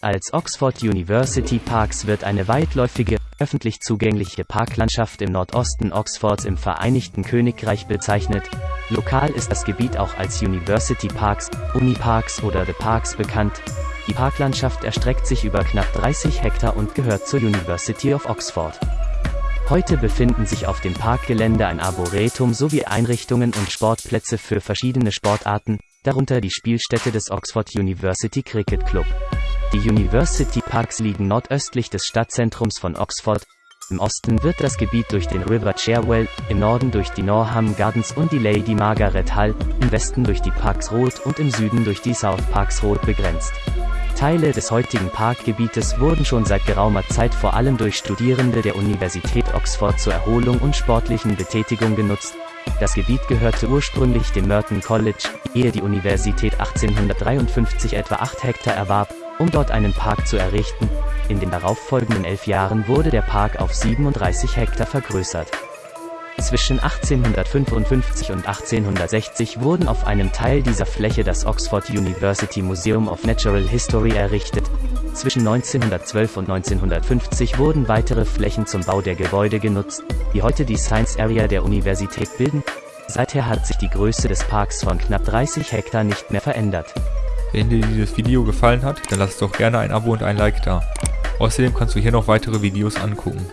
Als Oxford University Parks wird eine weitläufige, öffentlich zugängliche Parklandschaft im Nordosten Oxfords im Vereinigten Königreich bezeichnet. Lokal ist das Gebiet auch als University Parks, Uniparks oder The Parks bekannt. Die Parklandschaft erstreckt sich über knapp 30 Hektar und gehört zur University of Oxford. Heute befinden sich auf dem Parkgelände ein Arboretum sowie Einrichtungen und Sportplätze für verschiedene Sportarten, darunter die Spielstätte des Oxford University Cricket Club. Die University Parks liegen nordöstlich des Stadtzentrums von Oxford. Im Osten wird das Gebiet durch den River Cherwell, im Norden durch die Norham Gardens und die Lady Margaret Hall, im Westen durch die Parks Road und im Süden durch die South Parks Road begrenzt. Teile des heutigen Parkgebietes wurden schon seit geraumer Zeit vor allem durch Studierende der Universität Oxford zur Erholung und sportlichen Betätigung genutzt. Das Gebiet gehörte ursprünglich dem Merton College, ehe die Universität 1853 etwa 8 Hektar erwarb, um dort einen Park zu errichten. In den darauffolgenden elf Jahren wurde der Park auf 37 Hektar vergrößert. Zwischen 1855 und 1860 wurden auf einem Teil dieser Fläche das Oxford University Museum of Natural History errichtet. Zwischen 1912 und 1950 wurden weitere Flächen zum Bau der Gebäude genutzt, die heute die Science Area der Universität bilden. Seither hat sich die Größe des Parks von knapp 30 Hektar nicht mehr verändert. Wenn dir dieses Video gefallen hat, dann lass doch gerne ein Abo und ein Like da. Außerdem kannst du hier noch weitere Videos angucken.